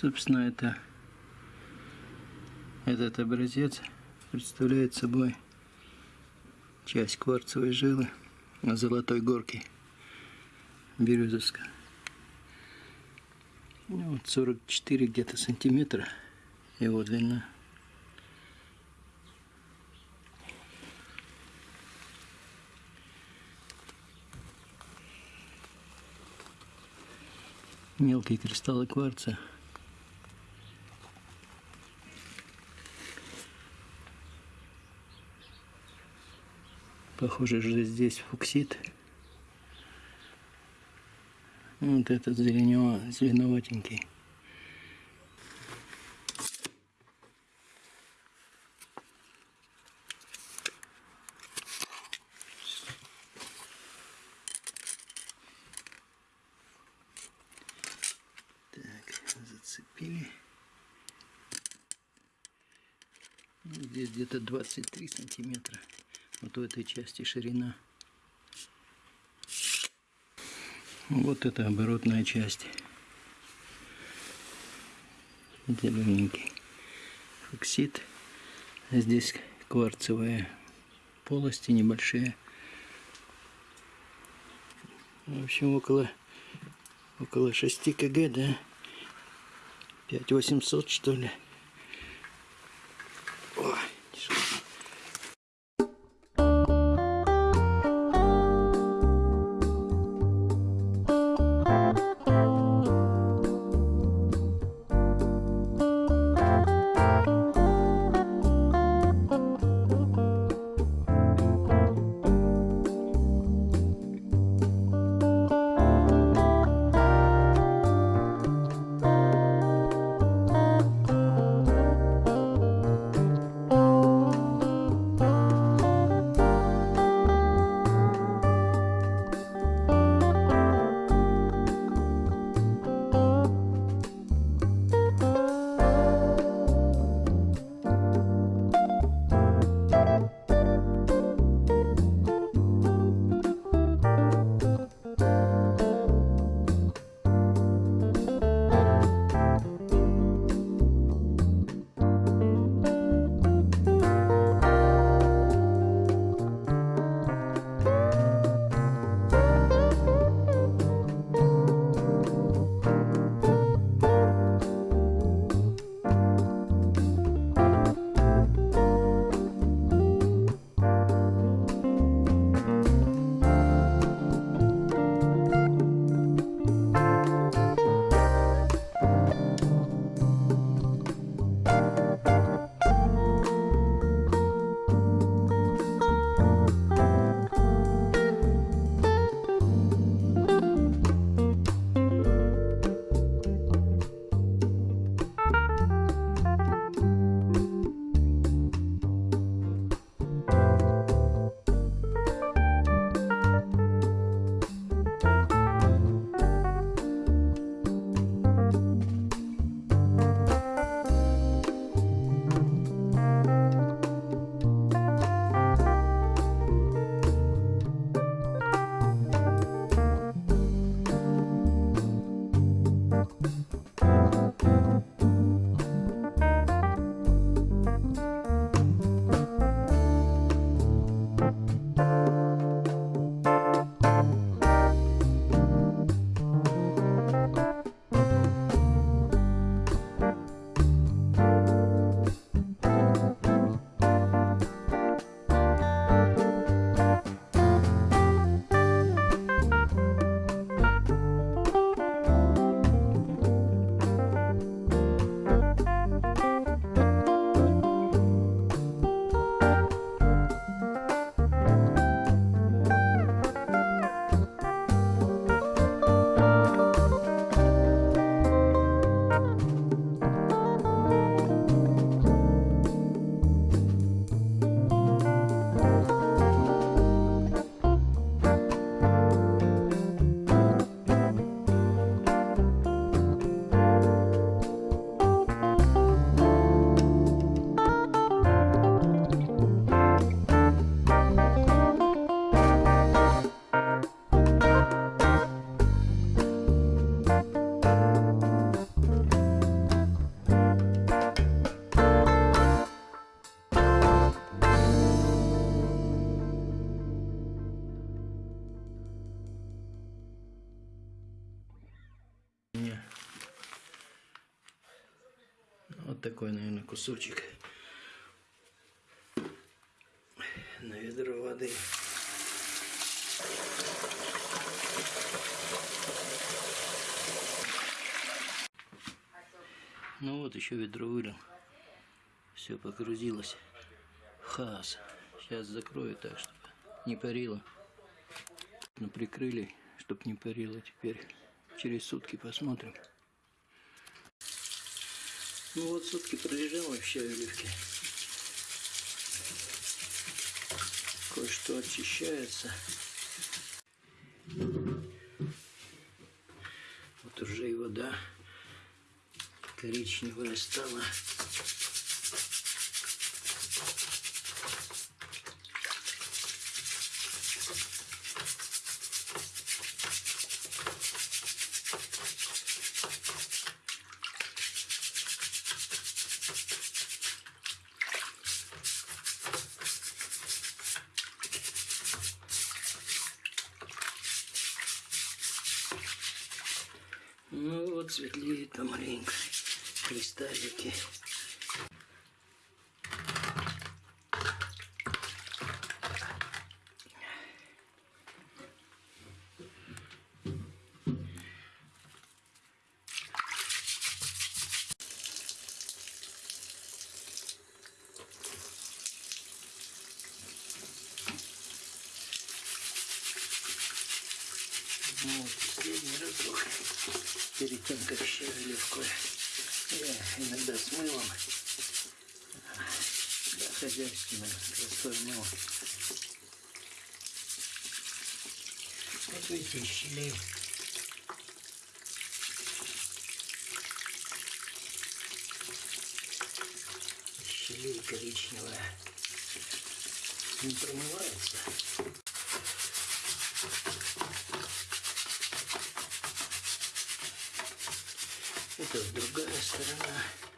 Собственно, это этот образец представляет собой часть кварцевой жилы на золотой горке Березовска. Ну, вот 44 где-то сантиметра его длина. Мелкие кристаллы кварца. Похоже, что здесь фуксит. Вот этот зеленево, зеленоватенький. Зацепили. Ну, Здесь где-то 23 сантиметра. Вот в этой части ширина. Вот это оборотная часть. Зелененький фоксит. Здесь кварцевые полости небольшие. В общем, около, около 6 кг, да? 5800 что ли. Меня. Вот такой, наверное, кусочек на ведро воды. Ну вот еще ведро вылил. Все погрузилось. Хас. Сейчас закрою так, чтобы не парило. Прикрыли, чтобы не парило теперь. Через сутки посмотрим. Ну вот сутки пролежало в щавелевке. Кое-что очищается. Вот уже и вода коричневая стала. Ну вот светлеет помаленьку кристаллики. Ну, вот, последний разок как щавелевку я иногда с мылом, да, хозяйственным, простой мыл. Вот видите, щелей. Щелей коричневая. Не промывается. Это другая сторона.